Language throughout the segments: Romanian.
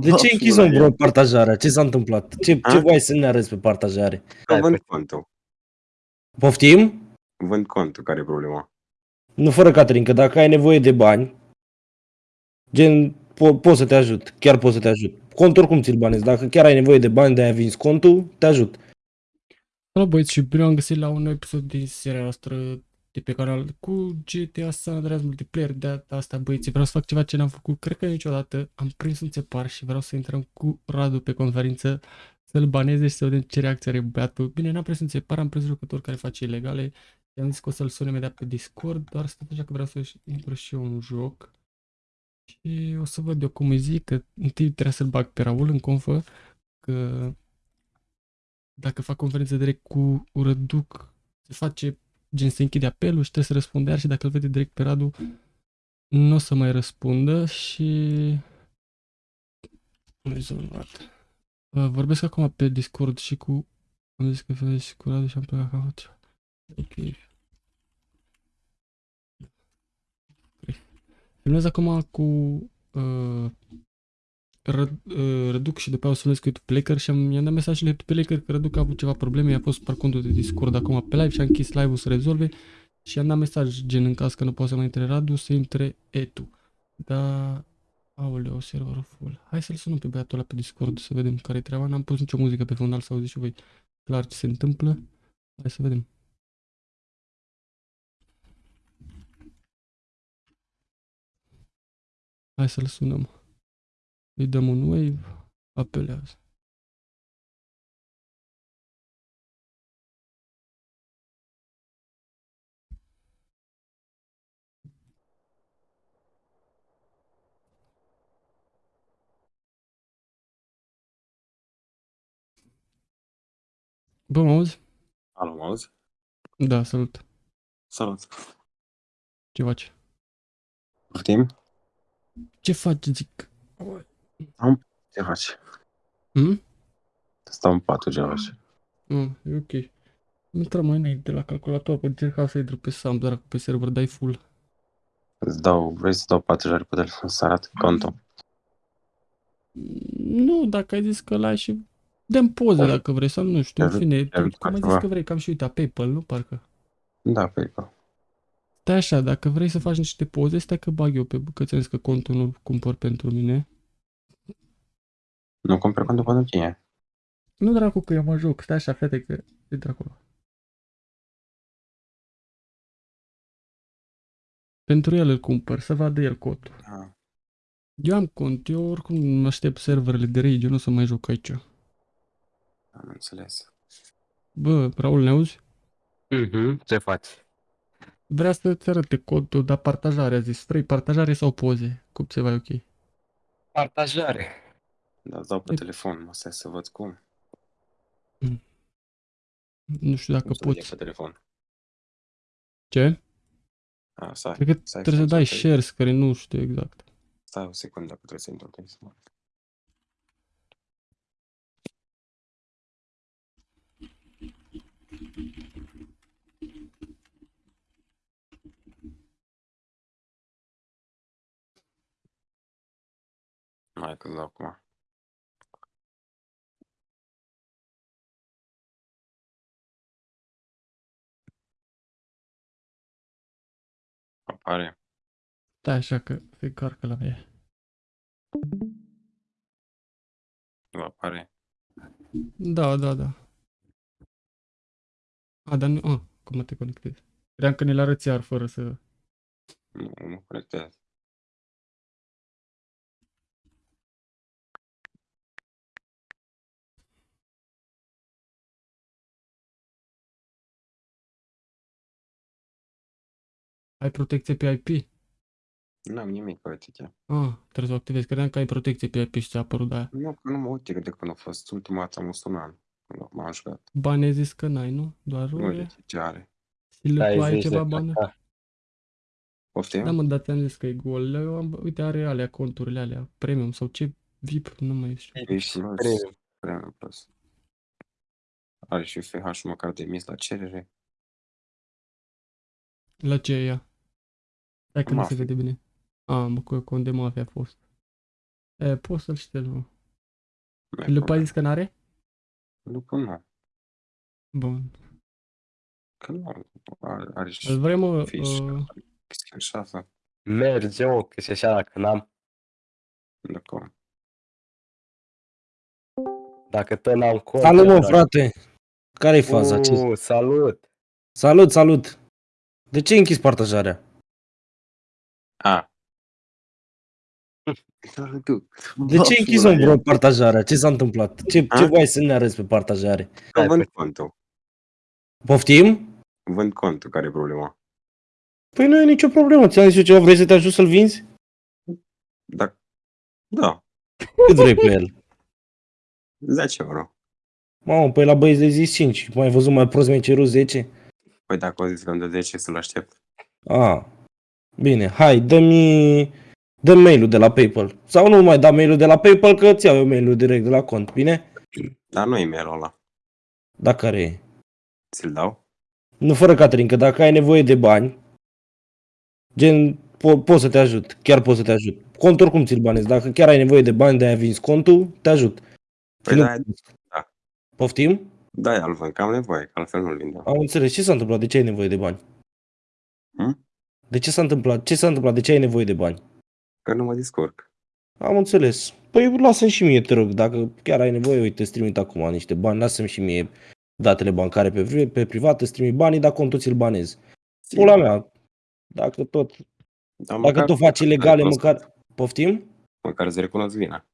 De ce ai închis un bro partajarea? Ce s-a întâmplat? Ce, ce A? voi să ne arăți pe partajare? Că Hai, vând pe- contul. Poftim? Vând contul, care e problema? Nu fără Catrin, că dacă ai nevoie de bani, gen, po- pot să te ajut, chiar pot să te ajut. Contul oricum ți-l banezi, dacă chiar ai nevoie de bani de a vinzi contul, te ajut. Salut băieți și bine am găsit la un nou episod din seria noastră de pe canal cu GTA San Andreas Multiplayer. De data asta băieți, vreau să fac ceva ce n-am făcut, cred că niciodată. Am prins un țepar și vreau să intrăm cu Radu pe conferință să-l baneze și să vedem ce reacție are băiatul. Bine, n-am prins un țepar, am prins jucători care face ilegale. I-am zis că o să-l sun imediat pe Discord, doar stat așa că vreau să intru și eu în joc. Și o să văd eu cum îi zic, că întâi trebuie să-l bag pe Raul în confă, că dacă fac conferință direct cu Răduc, se face, gen se închide apelul și trebuie să răspunde iar și dacă îl vede direct pe Radu, nu o să mai răspundă și... Rezolvat. Uh, Vorbesc acum pe Discord și cu... Am zis că vezi și cu Radu și am plecat ca face. Ok. Filmez acum cu uh, Ră, uh, Răduc și după aia o să filmez cu YouTube Player și am, i-am dat mesaj la YouTube Player că Răduc a avut ceva probleme, i-a fost par contul de Discord acum pe live și a închis live-ul să rezolve și i-am dat mesaj gen în caz că nu poate să mai intre Radu, să intre Etu. Da, aoleu, serverul full. Hai să-l sunăm pe băiatul ăla pe Discord să vedem care-i treaba. N-am pus nicio muzică pe fundal să auziți și voi clar ce se întâmplă. Hai să vedem. Hai să-l sunăm. Îi dăm un wave, apelează. Bă, mă auzi? Alo, mă auzi? Da, salut. Salut. Ce faci? Poftim? Ce faci, zic? Ce faci? Hm? Stau în patul, ce faci? Ah, e ok. Intrăm mai înainte la calculator, că încercam să intru pe SAM, dar pe server dai full. Îți dau, vrei să dau patrujare pe telefon să arăt contul? Nu, dacă ai zis că l-ai și dăm poze dacă vrei sau nu știu, în Te-ai fine, te-ai tu, cum ai zis ceva? că vrei, cam și uita PayPal, nu parcă? Da, pe PayPal. Stai așa, dacă vrei să faci niște poze, stai că bag eu pe că ți-am zis că contul nu-l cumpăr pentru mine. Nu cumperi contul pentru tine. Nu dracu că eu mă joc, stai așa, fete că e de acolo. Pentru el îl cumpăr, să vadă el codul. Ah, Eu am cont, eu oricum mă aștept serverele de rage, eu nu o să mai joc aici. am înțeles. Bă, Raul, ne auzi? Mhm, ce faci? Vrea să-ți arate codul, dar partajare, a zis. Vrei partajare sau poze? Cum se va ok? Partajare. Da, îți dau pe E- telefon, mă stai să văd cum. Nu știu dacă Cum să vedem poți. pe telefon. Ce? A, stai, Cred că stai, trebuie să stai, dai stai. share screen, nu știu exact. Stai o secundă, că trebuie să intru pe Instagram. Hai că-ți dau acum. Apare. Stai așa că se carcă la mine. Nu apare. Da, da, da. A, dar nu... A, cum te conectezi? Cream că ne-l arăți iar fără să... Nu, nu conectează. Ai protecție pe IP? Nu am nimic pe uite. Ah, trebuie să o activezi. Credeam că ai protecție pe IP și ți-a apărut de aia. Nu, că nu mă uite de când a fost. Ultima dată am fost un an. Nu, m-am jucat. Bani ai zis că n-ai, nu? Doar Nu role? uite ce are. Și le Stai, tu ai zici ceva de bani? caca. Poftim? Da, mă, dar ți-am zis că e gol. Eu am, uite, are alea, conturile alea, premium sau ce VIP, nu mai știu. Ești plus. Premium. Premium plus. Are și FH măcar de mis la cerere. La ce e ea? Stai că nu se Mafia. vede bine. A, mă, cu cont de mafia a fost. E, poți să-l ștergi, mă. Nu e Lupa a problemă. zis că n-are? Lupul nu. Bun. Că nu are, are și Îl vrei, mă, fiș, uh, chestii și asta. Merge, mă, că și așa dacă n-am. Dacă Dacă tot n-am cont. Salut, mă, drag. frate! Care-i faza? Ce? Uh, salut! Salut, salut! De ce ai închis partajarea? A. Da, tu. De ce ai închis, mă, bro, partajarea? Ce s-a întâmplat? Ce, ce A? voi să ne arăți pe partajare? Că vând contul. Poftim? Vând contul, care e problema? Păi nu e nicio problemă. Ți-am zis eu ceva, vrei să te ajut să-l vinzi? Da. Da. Cât vrei pe el? 10 euro. Mamă, păi la băieți de zis 5. Mai ai văzut mai prost mi-ai cerut 10? Păi dacă o zis că îmi dă 10, să-l aștept. A, bine, hai, dă-mi, dă mail-ul de la PayPal. Sau nu mai da mail-ul de la PayPal, că îți iau eu mail-ul direct de la cont, bine? Dar nu e-mail ăla. Da, care e? Ți-l dau? Nu fără Catrin, că dacă ai nevoie de bani, gen, po- pot să te ajut, chiar pot să te ajut. Cont oricum ți-l banezi, dacă chiar ai nevoie de bani de aia vinzi contul, te ajut. Păi Și nu- da, da. Poftim? Da, îl vând, că am nevoie, că altfel nu-l vindeam. Am înțeles. Ce s-a întâmplat? De ce ai nevoie de bani? Hm? De ce s-a întâmplat? Ce s-a întâmplat? De ce ai nevoie de bani? Că nu mă descurc. Am înțeles. Păi lasă-mi și mie, te rog, dacă chiar ai nevoie, uite, îți trimit acum niște bani, lasă-mi și mie datele bancare pe, pri- pe privat, îți trimit banii, dar contul ți-l banez. Pula mea, dacă tot, Dar dacă tot faci îți ilegale, recunosc- măcar, poftim? Măcar îți recunosc vina.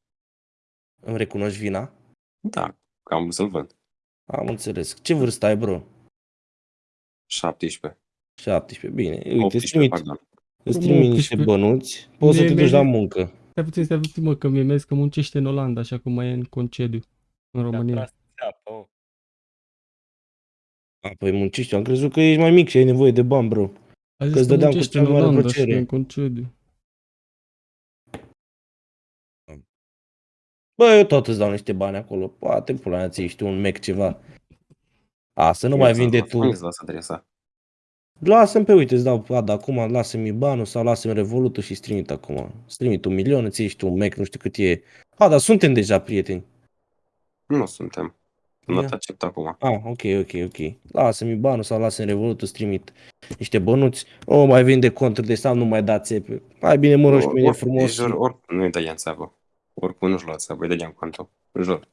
Îmi recunoști vina? Da, că am vrut să-l vând. Am înțeles. Ce vârstă ai, bro? 17. 17, bine. Uite, îți 18, trimit, pardon. îți Bă, trimit niște 18. bănuți, poți să Mie- te mie- duci la muncă. Stai puțin, stai puțin, mă, că mi-e mers că muncește în Olanda, așa cum mai e în concediu în România. Mi-a tras țeapă, mă. A, păi muncești, am crezut că ești mai mic și ai nevoie de bani, bro. A că zis îți că dădeam cu muncește cea în mai mare Olanda și că plăcere. e în concediu. Bă, eu tot îți dau niște bani acolo. Poate pula mea ți tu un Mac ceva. A, să nu mai vinde tu. Unde să lasă adresa? Lasă-mi pe uite, îți dau, a, da, acum lasă-mi banul sau lasă-mi revolutul și trimit acum. Îți trimit un milion, îți iei și tu un Mac, nu știu cât e. A, dar suntem deja prieteni. Nu suntem. Nu Ia. te accept acum. Ah, ok, ok, ok. Lasă-mi banul sau lasă-mi revolutul, îți trimit niște bănuți. O, mai vinde conturi de sau nu mai da țepe. Mai bine mă rogi pe mine Or- frumos. Jur, și- or, nu îi dădeam țeapă. Oricum nu-și lua țeapă, îi dădeam contul. Jur.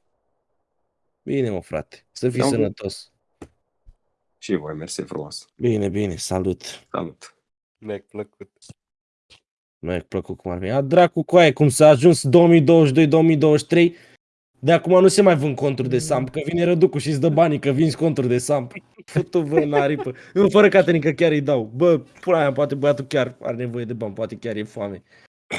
Bine, mă, frate. Să fii Da, bă. sănătos. Și voi, mersi frumos. Bine, bine, salut. Salut. Mi-a plăcut. Mi-a plăcut cum ar veni. A, dracu cu aia, cum s-a ajuns 2022-2023. De acum nu se mai vând conturi de samp, că vine răducul și îți dă banii că vinzi conturi de samp. Futu vă în aripă. Nu, fără Caterin, că chiar îi dau. Bă, pula mea, poate băiatul chiar are nevoie de bani, poate chiar e foame.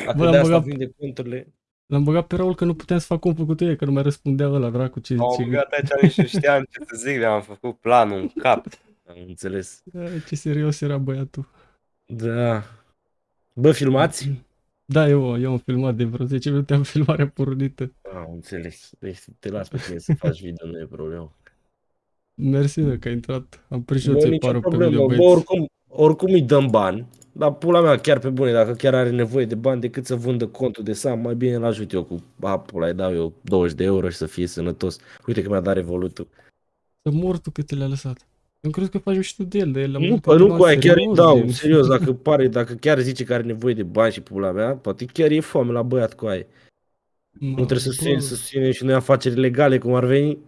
Dacă Bă, de am asta băgat- vinde conturile... L-am băgat pe Raul că nu puteam să fac compul cu tine, că nu mai răspundea ăla, dracu, ce Am zice. băgat aici, nici nu știam ce să zic, mi-am făcut planul în cap. Am înțeles. Ai, Ce serios era băiatul. Da. Bă, filmați? Da, eu, eu am filmat de vreo 10 minute, am filmarea pornită. Am înțeles. Deci te las pe tine să faci video, nu e problemă. Mersi, mă, că ai intrat. Am prins și eu Bă, ți nicio parul pe problemă. video, Bă, băieți. oricum, oricum îi dăm bani. Dar pula mea, chiar pe bune, dacă chiar are nevoie de bani decât să vândă contul de sam, mai bine îl ajut eu cu, a, pula, îi dau eu 20 de euro și să fie sănătos. Uite că mi-a dat revolutul. Să mor tu cât te le-a lăsat. Eu cred că faci mișto de el, de el. Nu, pă, nu cu aia, chiar îi dau, serios, dacă pare, dacă chiar zice că are nevoie de bani și pula mea, poate chiar e foame la băiat cu aia. Nu trebuie să susținem, să susținem și noi afaceri legale, cum ar veni.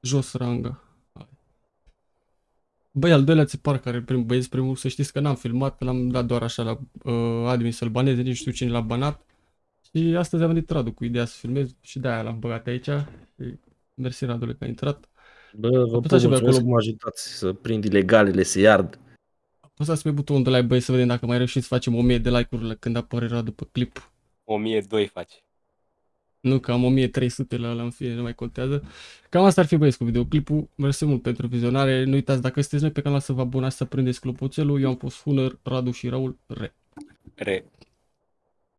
Jos ranga. Hai. Băi, al doilea țipar care prim, băieți primul, să știți că n-am filmat, l-am dat doar așa la uh, admin să-l baneze, nici nu știu cine l-a banat. Și astăzi am venit Radu cu ideea să filmez și de-aia l-am băgat aici. Și mersi Radule că a intrat. Bă, vă Apăsați și pe mulțumesc acolo. că mă ajutați să prind ilegalele, să iard. Apăsați pe butonul de like, băi, să vedem dacă mai reușim să facem 1000 de like-uri când apare Radu pe clip. 1002 faci. Nu, că am 1300 la ăla în fine, nu mai contează. Cam asta ar fi băieți cu videoclipul. Mersi mult pentru vizionare. Nu uitați, dacă sunteți noi pe canal să vă abonați să prindeți clopoțelul. Eu am fost Hunăr, Radu și Raul. Re. Re.